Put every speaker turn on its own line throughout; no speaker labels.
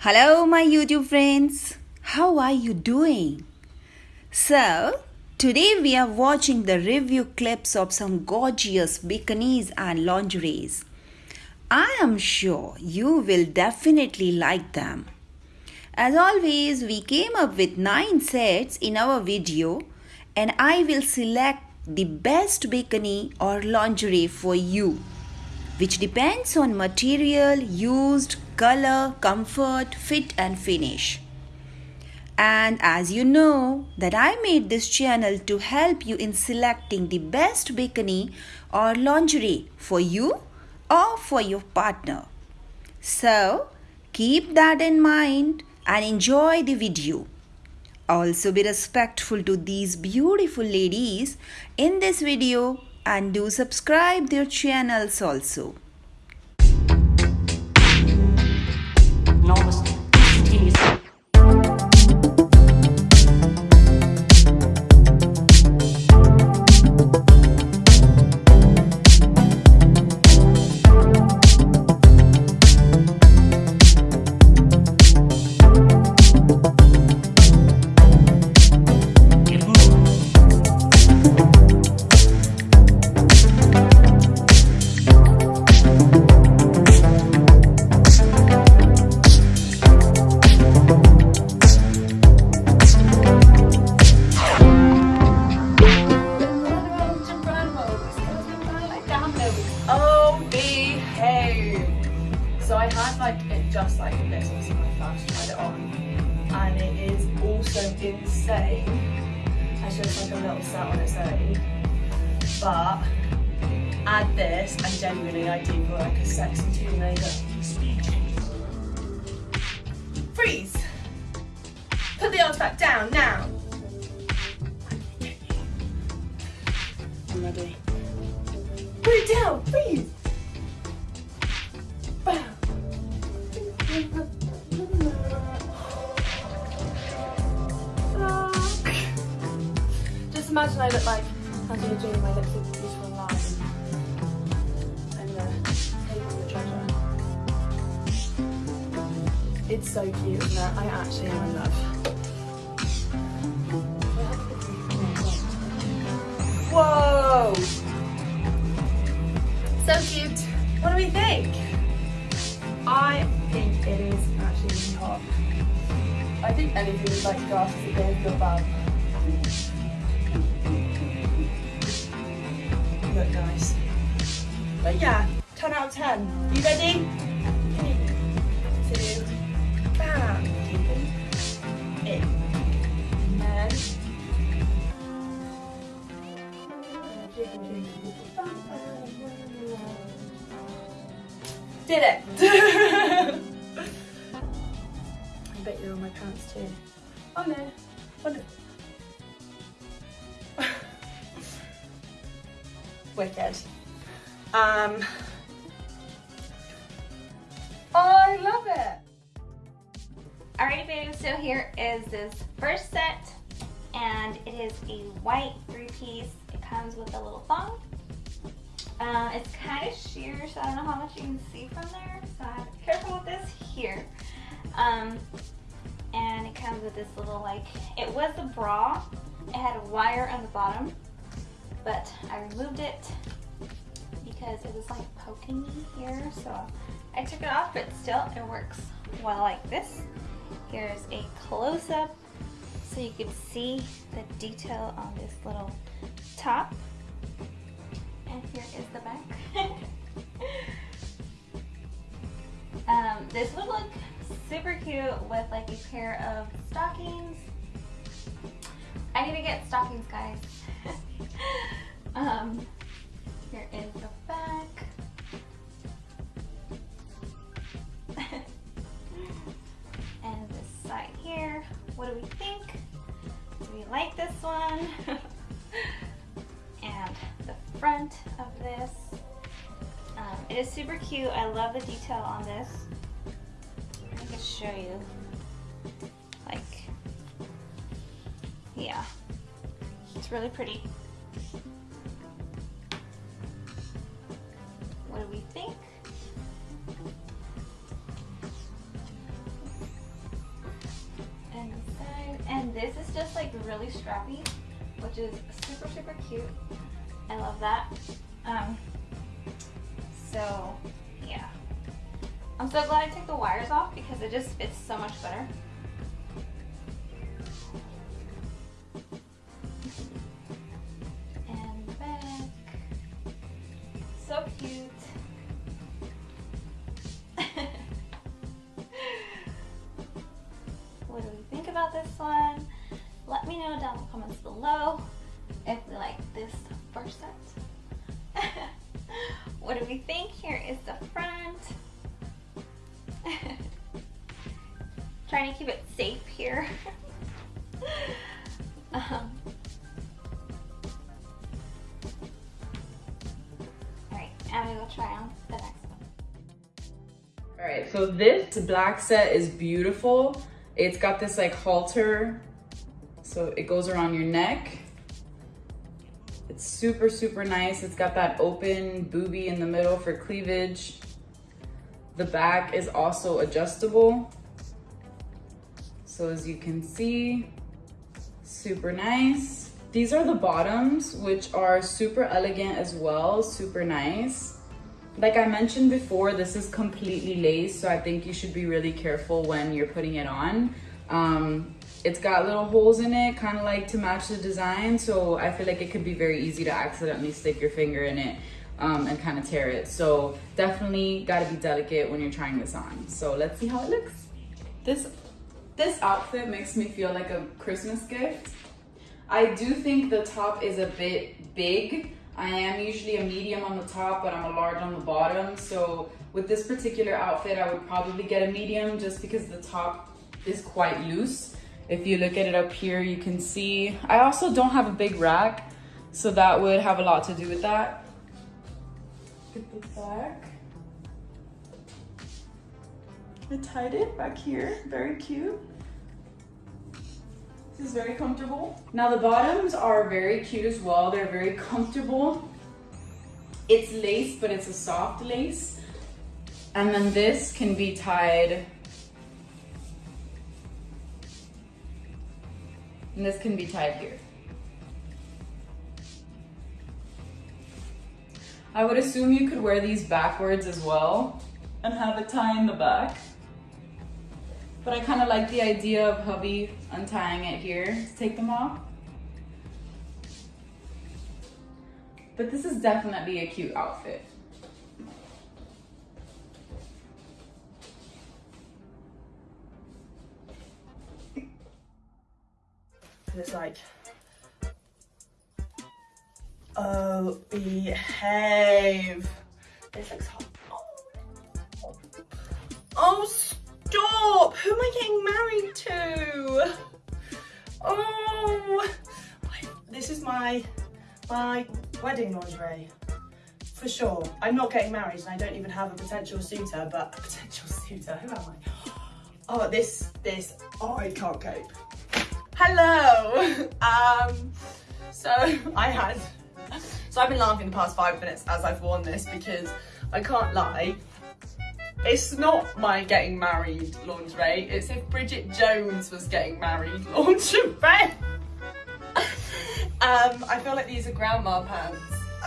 Hello, my YouTube friends. How are you doing? So, today we are watching the review clips of some gorgeous bikinis and lingeries. I am sure you will definitely like them. As always, we came up with 9 sets in our video and I will select the best bikini or lingerie for you which depends on material used, color, comfort, fit and finish. And as you know that I made this channel to help you in selecting the best bikini or lingerie for you or for your partner. So keep that in mind and enjoy the video. Also be respectful to these beautiful ladies in this video and do subscribe their channels also.
So I'm ready. Put it down, freeze! Just imagine I look like you're doing my lips I think anything with like glasses is going to feel bad. Look nice. But yeah, 10 out of 10. You ready? Three, two, bam. Did it! I bet you're on my pants too. Oh no. Oh no. Wicked. Um, I love it.
Alrighty baby, so here is this first set and it is a white three piece. It comes with a little thong. Um, it's kind of sheer, so I don't know how much you can see from there. So I have to be careful with this here. Um, and it comes with this little like, it was a bra. It had a wire on the bottom, but I removed it because it was like poking me here. So I took it off, but still it works well like this. Here's a close-up so you can see the detail on this little top. And here is the back. um, this would look super cute with like a pair of stockings. I need to get stockings, guys. um, here is the back. and this side here. What do we think? Do we like this one? and the front of this. Um, it is super cute. I love the detail on this show you. Like, yeah, it's really pretty. What do we think? And then, and this is just like really strappy, which is super, super cute. I love that. Um, so I'm so glad I took the wires off because it just fits so much better. And back. So cute. what do we think about this one? Let me know down in the comments below if we like this first set. what do we think? Here is the front. Trying to keep it safe here. um, Alright, I'm gonna try on the next one.
All right, so this black set is beautiful. It's got this like halter, so it goes around your neck. It's super, super nice. It's got that open booby in the middle for cleavage. The back is also adjustable. So as you can see, super nice. These are the bottoms, which are super elegant as well, super nice. Like I mentioned before, this is completely lace, so I think you should be really careful when you're putting it on. Um, it's got little holes in it, kind of like to match the design, so I feel like it could be very easy to accidentally stick your finger in it um, and kind of tear it. So definitely gotta be delicate when you're trying this on. So let's see how it looks. This, this outfit makes me feel like a Christmas gift. I do think the top is a bit big. I am usually a medium on the top, but I'm a large on the bottom. So with this particular outfit, I would probably get a medium just because the top is quite loose. If you look at it up here, you can see, I also don't have a big rack, so that would have a lot to do with that. At the back. I tied it back here, very cute. This is very comfortable. Now the bottoms are very cute as well. They're very comfortable. It's lace, but it's a soft lace. And then this can be tied and this can be tied here. I would assume you could wear these backwards as well and have a tie in the back. But I kind of like the idea of hubby untying it here to take them off. But this is definitely a cute outfit.
It's like, oh, behave. This looks hot. Oh. stop! Who am I getting married to? Oh, this is my my wedding lingerie for sure. I'm not getting married, and I don't even have a potential suitor. But a potential suitor, who am I? Oh, this this oh, I can't cope. Hello. Um, so I had, so I've been laughing the past five minutes as I've worn this because I can't lie. It's not my getting married lingerie. It's if Bridget Jones was getting married lingerie. um, I feel like these are grandma pants.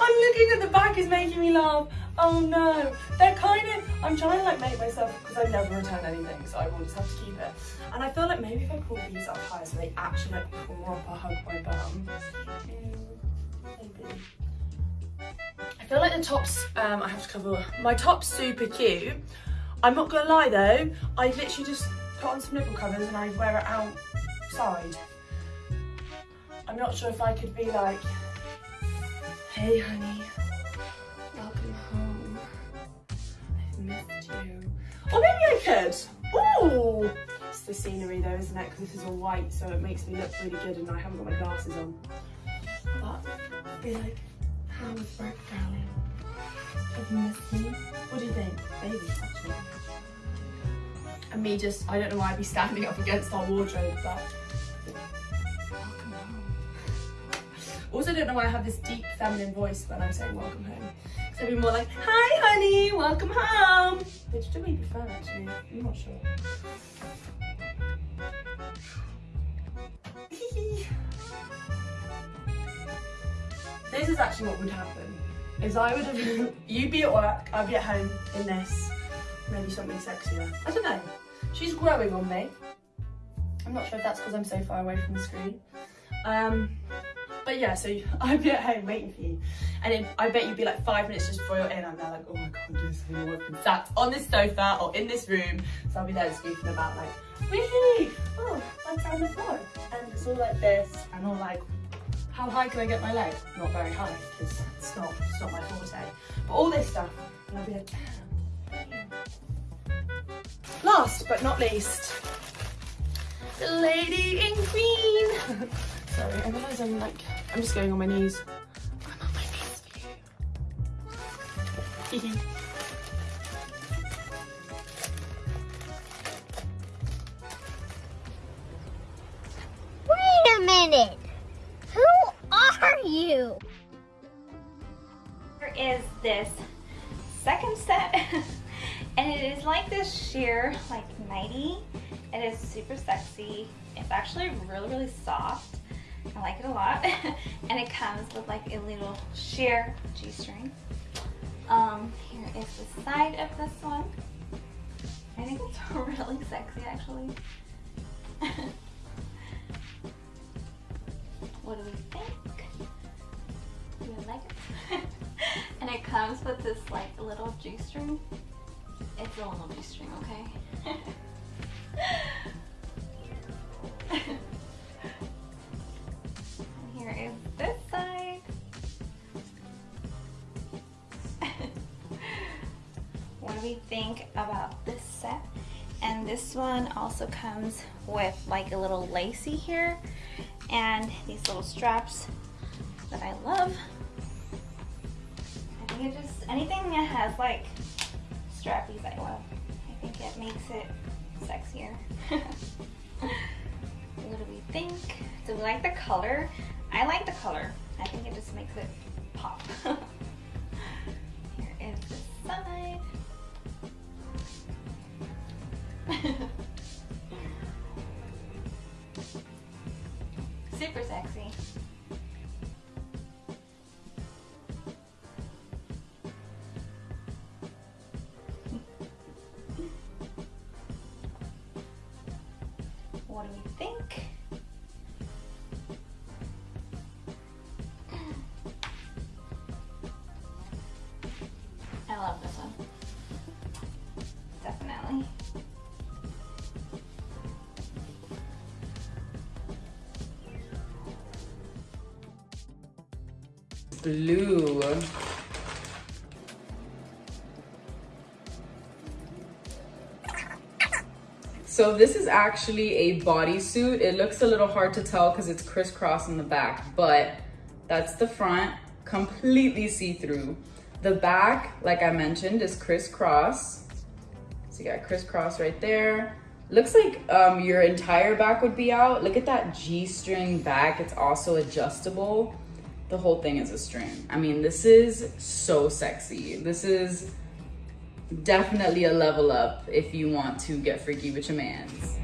I'm looking at the back is making me laugh. Oh no, they're kind of, I'm trying to like make myself, because I never return anything, so I will just have to keep it. And I feel like maybe if I pull these up higher so they actually like proper hug my bum. Maybe. I feel like the tops, um, I have to cover, my top's super cute. I'm not gonna lie though, I literally just put on some nipple covers and I wear it outside. I'm not sure if I could be like, hey honey, missed you. Or maybe I could. Ooh! It's the scenery though, isn't it? Because this is all white, so it makes me look really good and I haven't got my glasses on. But i be like, how was work, darling? Have you missed me? What do you think? Baby, actually. And me just, I don't know why I'd be standing up against our wardrobe, but welcome home. Also don't know why I have this deep feminine voice when I'm saying welcome home. I'd be more like, hi honey, welcome home. Which do we prefer actually? I'm not sure. this is actually what would happen. Is I would have, you'd be at work, I'd be at home in this, maybe something sexier. I don't know. She's growing on me. I'm not sure if that's because I'm so far away from the screen. Um, but yeah, so I'd be at home waiting for you. And I bet you'd be like five minutes just before you're in. I'm there like, oh my god, do something. I've been sat on this sofa or in this room. So I'll be there just goofing about like, wee oh, I'm on the floor. And it's all like this and all like, how high can I get my leg? Not very high because it's not, it's not my forte. But all this stuff. And I'll be like, last but not least, the lady in green. Sorry, I realise I'm like, I'm just going on my knees. I'm on my knees for you.
Wait a minute. Who are you?
Here is this second set and it is like this sheer like nighty. It is super sexy. It's actually really really soft. I like it a lot. and it comes with like a little sheer g-string. Um, here is the side of this one. I think it's really sexy actually. what do we think? Do you like it? and it comes with this like little g-string. It's a little g-string, okay? Think about this set? And this one also comes with like a little lacy here and these little straps that I love. I think it just, anything that has like strappies I love. I think it makes it sexier. what do we think? Do we like the color? I like the color. I think it just makes it pop.
Blue. So this is actually a bodysuit. It looks a little hard to tell because it's crisscross in the back, but that's the front, completely see-through. The back, like I mentioned, is crisscross. So you got crisscross right there. Looks like um, your entire back would be out. Look at that G-string back. It's also adjustable. The whole thing is a string. I mean, this is so sexy. This is definitely a level up if you want to get freaky with your mans.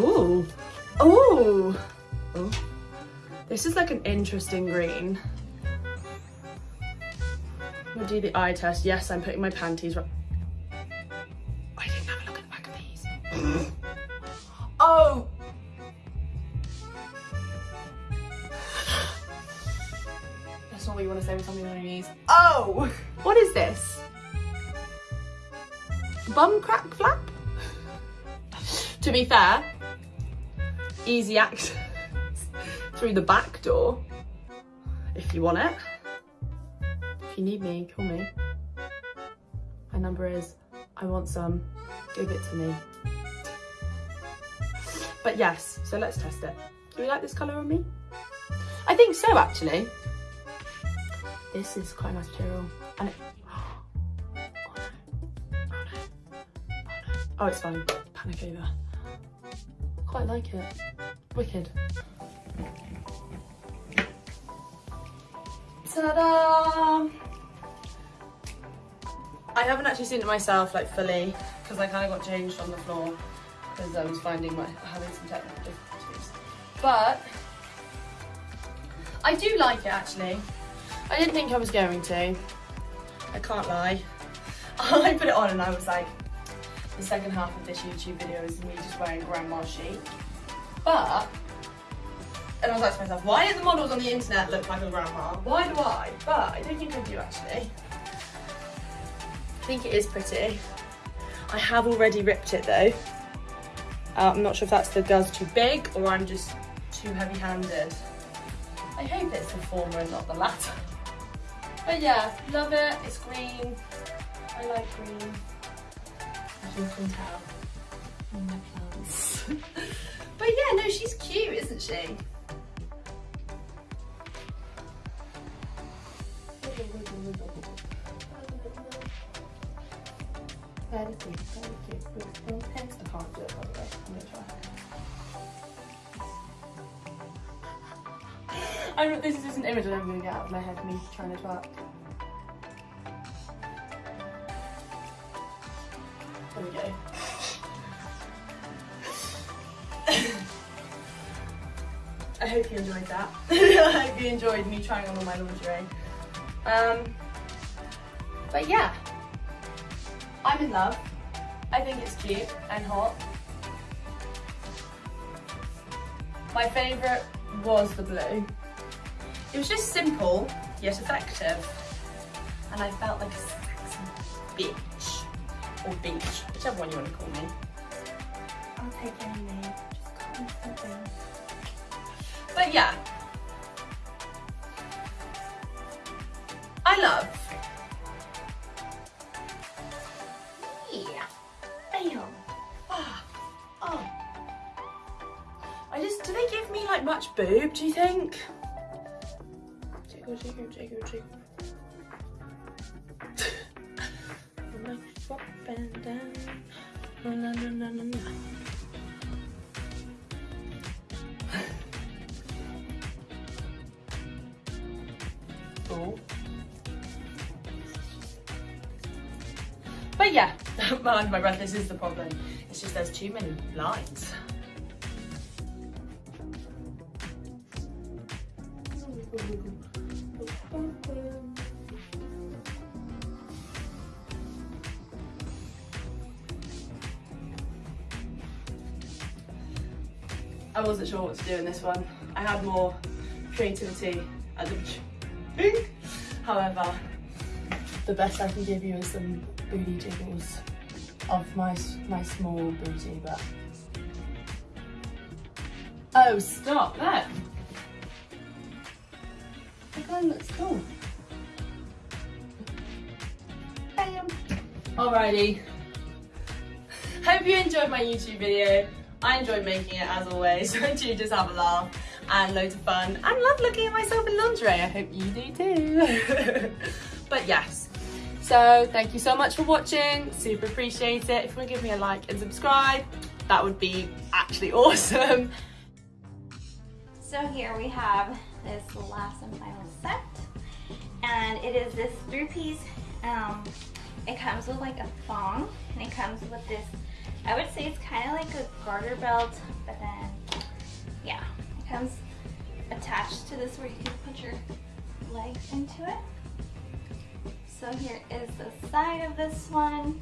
Ooh. Ooh. Oh. This is like an interesting green. I'm gonna do the eye test. Yes, I'm putting my panties right. I didn't have a look at the back of these. oh! That's not what you want to say with something on your knees. Oh! What is this? Bum crack flap? to be fair, easy access through the back door if you want it. If you need me, call me. My number is I want some, give it to me. But yes, so let's test it. Do you like this colour on me? I think so actually. This is quite a nice material. And it, oh. Oh, it's fine. Panic over. Quite like it. Wicked. Ta-da! I haven't actually seen it myself like fully because I kind of got changed on the floor because I was finding my having some technical difficulties. But I do like it actually. I didn't think I was going to. I can't lie. I put it on and I was like, the second half of this YouTube video is me just wearing grandma chic. But, and I was like to myself, why do the models on the internet look like a grandma? Why do I? But I don't think I do actually. I think it is pretty. I have already ripped it though. Uh, I'm not sure if that's the girl's too big or I'm just too heavy-handed. I hope it's the former and not the latter. But yeah, love it. It's green. I like green. As you can tell no, she's cute, isn't she? Very cute, very cute. By the way. I'm, this is just an image that I'm going to get out of my head, me trying to twerk. Enjoyed that. I hope you enjoyed me trying on all my lingerie. Um, but yeah, I'm in love. I think it's cute and hot. My favourite was the blue. It was just simple, yet effective. And I felt like a sexy bitch. Or beach, whichever one you want to call me. I'll take any name, just call me something. But yeah. I love. Yeah. Damn. Ah. Oh. I just, do they give me like much boob, do you think? Jiggle, jiggle, jiggle, jiggle. Up and down. Na, na, na, Oh. But yeah, behind my breath, this is the problem. It's just there's too many lines. I wasn't sure what to do in this one. I had more creativity at the However, the best I can give you is some booty jiggles of my my small booty, but oh, stop that! The gun looks cool. Bam. Um. Alrighty. Hope you enjoyed my YouTube video. I enjoyed making it as always. I do just have a laugh and loads of fun and love looking at myself in lingerie. I hope you do too. but yes. So thank you so much for watching. Super appreciate it. If you want to give me a like and subscribe, that would be actually awesome.
So here we have this last and final set. And it is this three piece. Um, it comes with like a thong and it comes with this, I would say it's kind of like a garter belt, but then, yeah, comes attached to this where you can put your legs into it. So here is the side of this one.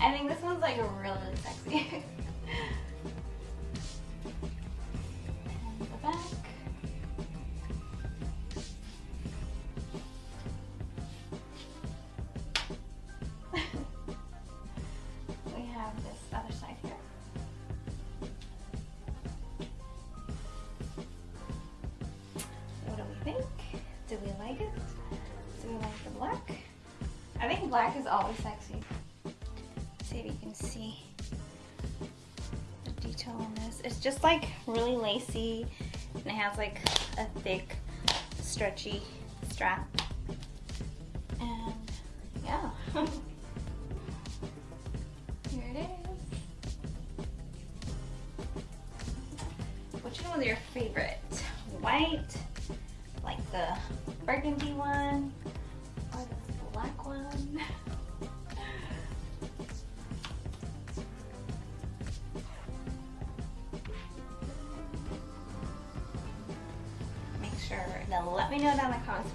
I think this one's like really, sexy. black is always sexy. see if you can see the detail on this. It's just like really lacy and it has like a thick, stretchy strap. And yeah.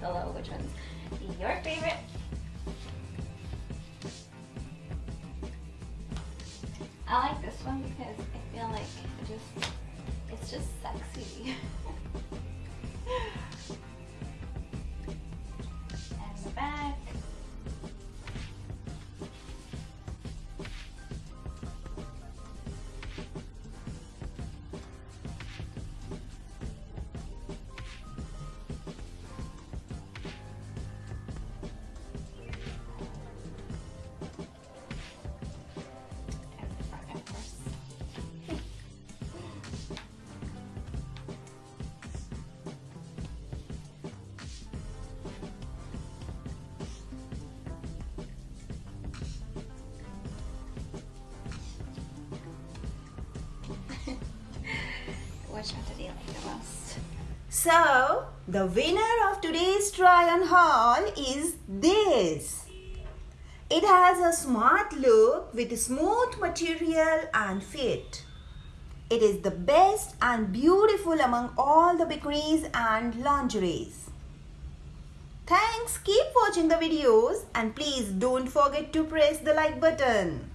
comments below which one's your favorite. I like this one because I feel like it just it's just sexy.
So, the winner of today's try on haul is this. It has a smart look with smooth material and fit. It is the best and beautiful among all the bikinis and lingeries. Thanks, keep watching the videos and please don't forget to press the like button.